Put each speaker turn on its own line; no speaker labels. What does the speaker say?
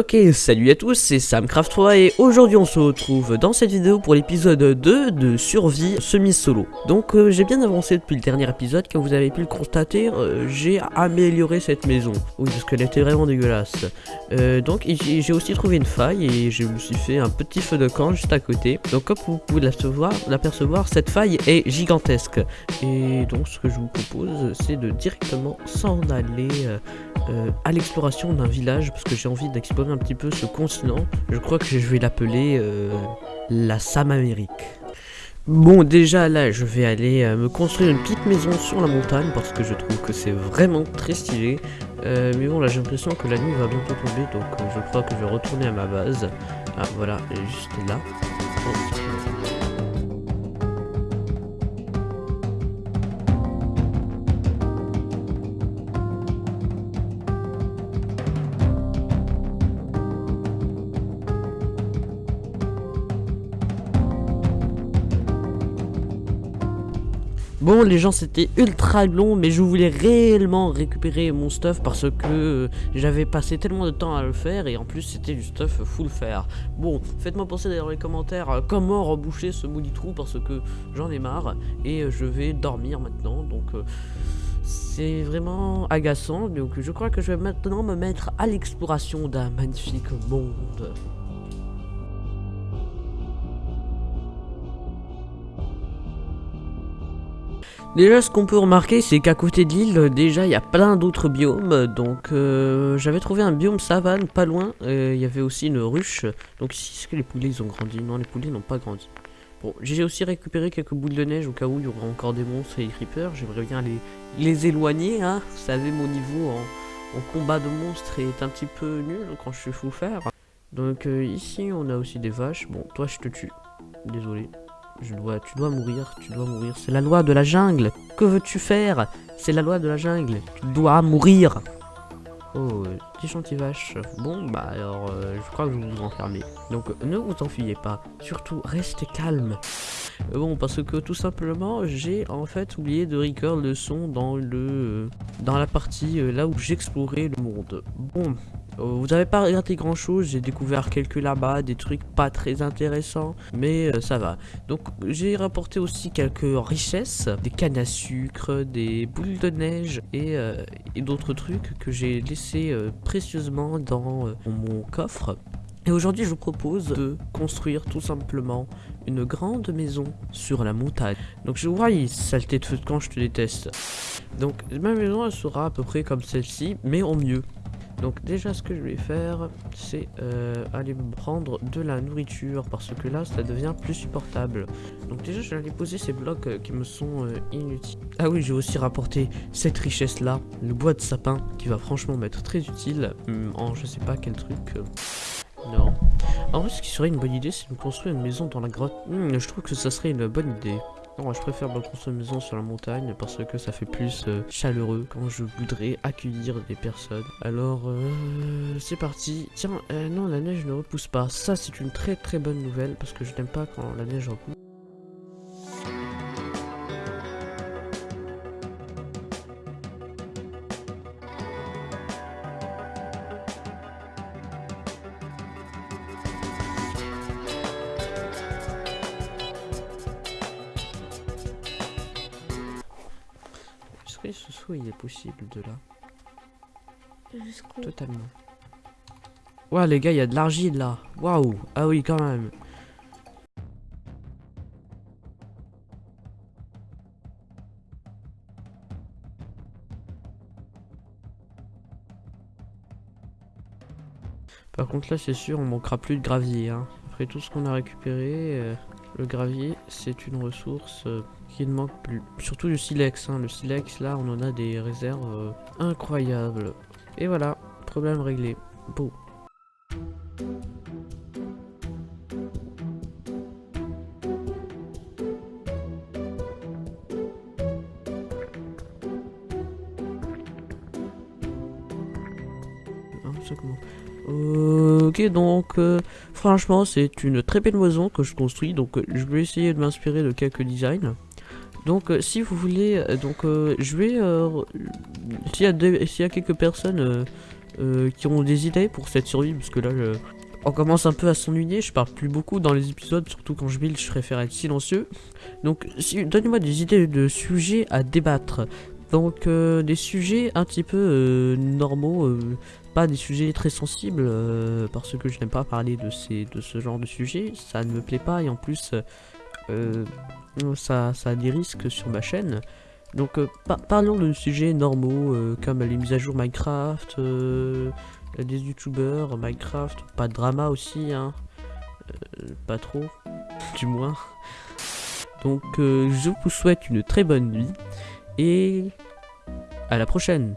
Ok, salut à tous, c'est SamCraft3 et aujourd'hui on se retrouve dans cette vidéo pour l'épisode 2 de survie semi-solo. Donc euh, j'ai bien avancé depuis le dernier épisode, comme vous avez pu le constater, euh, j'ai amélioré cette maison. Oui, parce qu'elle était vraiment dégueulasse. Euh, donc j'ai aussi trouvé une faille et je me suis fait un petit feu de camp juste à côté. Donc comme vous pouvez l'apercevoir, cette faille est gigantesque. Et donc ce que je vous propose, c'est de directement s'en aller à l'exploration d'un village, parce que j'ai envie d'explorer un petit peu ce continent. Je crois que je vais l'appeler euh, la Sam Amérique. Bon, déjà là, je vais aller euh, me construire une petite maison sur la montagne parce que je trouve que c'est vraiment très stylé. Euh, mais bon, là, j'ai l'impression que la nuit va bientôt tomber, donc je crois que je vais retourner à ma base. Ah, voilà, juste là. Bon les gens c'était ultra long mais je voulais réellement récupérer mon stuff parce que euh, j'avais passé tellement de temps à le faire et en plus c'était du stuff full faire. Bon faites-moi penser dans les commentaires euh, comment reboucher ce maudit trou parce que j'en ai marre et euh, je vais dormir maintenant donc c'est vraiment agaçant donc je crois que je vais maintenant me mettre à l'exploration d'un magnifique monde. Déjà, ce qu'on peut remarquer, c'est qu'à côté de l'île, déjà, il y a plein d'autres biomes. Donc, euh, j'avais trouvé un biome savane pas loin. Il y avait aussi une ruche. Donc ici, est-ce que les poulets, ils ont grandi? Non, les poulets n'ont pas grandi. Bon, j'ai aussi récupéré quelques boules de neige au cas où il y aura encore des monstres et des creepers. J'aimerais bien les, les éloigner, hein. Vous savez, mon niveau en, combat de monstres est un petit peu nul quand je suis fou faire. Donc euh, ici, on a aussi des vaches. Bon, toi, je te tue. Désolé. Je dois, tu dois mourir, tu dois mourir. C'est la loi de la jungle. Que veux-tu faire? C'est la loi de la jungle. Tu dois mourir. Oh, petit gentil vache. Bon, bah alors, euh, je crois que vous vous enfermez. Donc, ne vous enfuyez pas. Surtout, restez calme. Euh, bon, parce que tout simplement, j'ai en fait oublié de record le son dans le euh, la partie là où j'explorais le monde. Bon, euh, vous n'avez pas regardé grand chose, j'ai découvert quelques là-bas, des trucs pas très intéressants, mais euh, ça va. Donc j'ai rapporté aussi quelques richesses, des cannes à sucre, des boules de neige et, euh, d'autres trucs que j'ai laissé précieusement dans mon coffre. Et aujourd'hui, je vous propose de construire tout simplement une grande maison sur la montagne. Donc je vois, saleté de feu de camp, je te déteste. Donc ma maison, elle sera à peu près comme celle-ci, mais en mieux. Donc déjà ce que je vais faire c'est euh, aller prendre de la nourriture parce que là ça devient plus supportable. Donc déjà je vais aller poser ces blocs euh, qui me sont euh, inutiles. Ah oui j'ai aussi rapporté cette richesse là, le bois de sapin qui va franchement m'être très utile hum, en je sais pas quel truc. Non. En vrai ce qui serait une bonne idée c'est de construire une maison dans la grotte. Hum, je trouve que ça serait une bonne idée. Non, je préfère ma construire une maison sur la montagne parce que ça fait plus euh, chaleureux quand je voudrais accueillir des personnes. Alors, euh, c'est parti. Tiens, euh, non, la neige ne repousse pas. Ça, c'est une très très bonne nouvelle parce que je n'aime pas quand la neige repousse. Ce saut il est possible de là Totalement. Ouais les gars, il y a de l'argile là. Waouh. Ah oui, quand même. Par contre là c'est sûr on manquera plus de gravier hein. Après tout ce qu'on a récupéré euh, Le gravier c'est une ressource euh, qui ne manque plus. Surtout le silex. Hein. Le silex, là, on en a des réserves euh, incroyables. Et voilà, problème réglé. Beau. Ok, donc euh, franchement, c'est une très belle maison que je construis. Donc, euh, je vais essayer de m'inspirer de quelques designs. Donc euh, si vous voulez, donc je vais, s'il y, a quelques personnes qui ont des idées pour cette survie, parce que là, on commence un peu à s'ennuyer. Je parle plus beaucoup dans les épisodes, surtout quand je build, je préfère être silencieux. Donc, si, donnez-moi des idées de sujets à débattre. Donc, des sujets un petit peu normaux, pas des sujets très sensibles, euh, parce que je n'aime pas parler de, ces, de ce genre de sujets. Ça ne me plaît pas, et en plus, euh, ça, ça a des risques sur ma chaîne. Donc, euh, par- parlons de sujets normaux, euh, comme les mises à jour Minecraft, euh, des youtubeurs, Minecraft, pas de drama aussi, hein. Euh, pas trop, du moins. Donc, euh, je vous souhaite une très bonne nuit et à la prochaine.